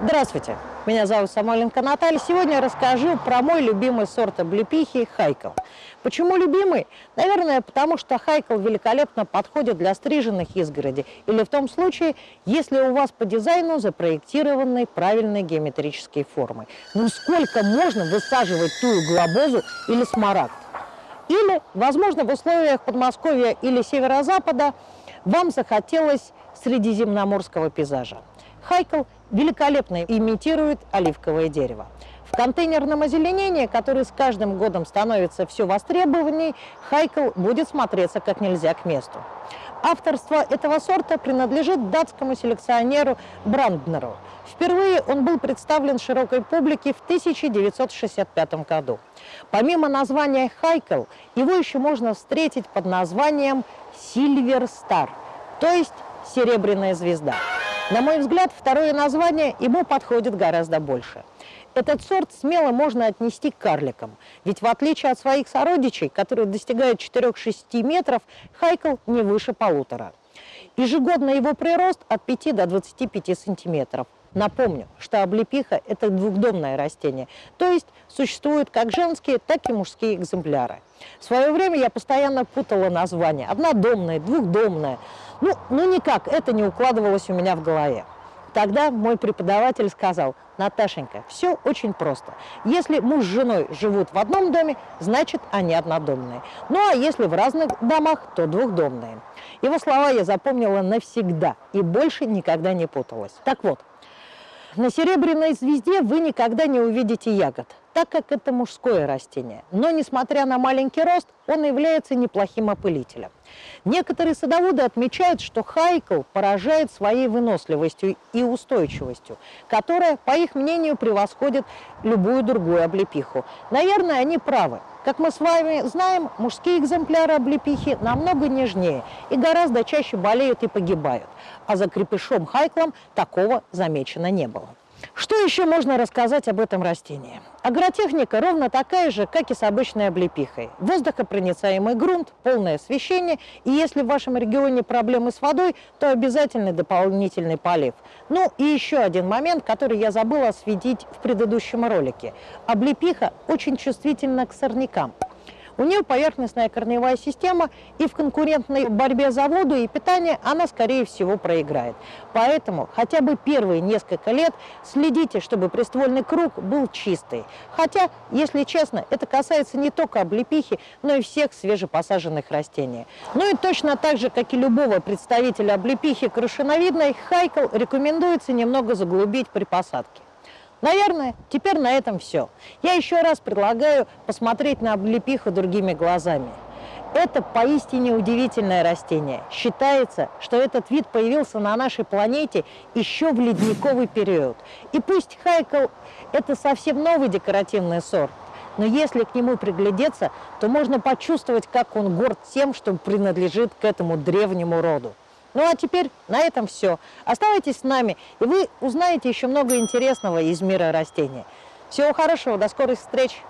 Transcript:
Здравствуйте, меня зовут Самойленко Наталья. Сегодня я расскажу про мой любимый сорт облепихи – хайкл. Почему любимый? Наверное, потому что хайкл великолепно подходит для стриженных изгороди. Или в том случае, если у вас по дизайну запроектированы правильные геометрические формы. Ну сколько можно высаживать тую глобозу или смарагд? Или, возможно, в условиях Подмосковья или Северо-Запада вам захотелось средиземноморского пейзажа. Хайкл великолепно имитирует оливковое дерево. В контейнерном озеленении, которое с каждым годом становится все востребованней, хайкл будет смотреться как нельзя к месту. Авторство этого сорта принадлежит датскому селекционеру Бранднеру. Впервые он был представлен широкой публике в 1965 году. Помимо названия хайкл, его еще можно встретить под названием Сильвер Стар, то есть серебряная звезда. На мой взгляд, второе название ему подходит гораздо больше. Этот сорт смело можно отнести к карликам, ведь в отличие от своих сородичей, которые достигают 4-6 метров, хайкл не выше полутора. Ежегодно его прирост от 5 до 25 сантиметров. Напомню, что облепиха – это двухдомное растение, то есть существуют как женские, так и мужские экземпляры. В свое время я постоянно путала названия – однодомное, двухдомное – ну, ну никак, это не укладывалось у меня в голове. Тогда мой преподаватель сказал, Наташенька, все очень просто. Если муж с женой живут в одном доме, значит они однодомные. Ну а если в разных домах, то двухдомные. Его слова я запомнила навсегда и больше никогда не путалась. Так вот, на серебряной звезде вы никогда не увидите ягод, так как это мужское растение. Но, несмотря на маленький рост, он является неплохим опылителем. Некоторые садоводы отмечают, что хайкл поражает своей выносливостью и устойчивостью, которая, по их мнению, превосходит любую другую облепиху. Наверное, они правы. Как мы с вами знаем, мужские экземпляры облепихи намного нежнее и гораздо чаще болеют и погибают. А за крепышом хайклом такого замечено не было. Что еще можно рассказать об этом растении? Агротехника ровно такая же, как и с обычной облепихой. Воздухопроницаемый грунт, полное освещение, и если в вашем регионе проблемы с водой, то обязательно дополнительный полив. Ну и еще один момент, который я забыла осветить в предыдущем ролике. Облепиха очень чувствительна к сорнякам. У нее поверхностная корневая система, и в конкурентной борьбе за воду и питание она, скорее всего, проиграет. Поэтому хотя бы первые несколько лет следите, чтобы приствольный круг был чистый. Хотя, если честно, это касается не только облепихи, но и всех свежепосаженных растений. Ну и точно так же, как и любого представителя облепихи крышиновидной, хайкл рекомендуется немного заглубить при посадке. Наверное, теперь на этом все. Я еще раз предлагаю посмотреть на облепиху другими глазами. Это поистине удивительное растение. Считается, что этот вид появился на нашей планете еще в ледниковый период. И пусть хайкл – это совсем новый декоративный сорт, но если к нему приглядеться, то можно почувствовать, как он горд тем, что принадлежит к этому древнему роду. Ну а теперь на этом все. Оставайтесь с нами, и вы узнаете еще много интересного из мира растений. Всего хорошего, до скорых встреч!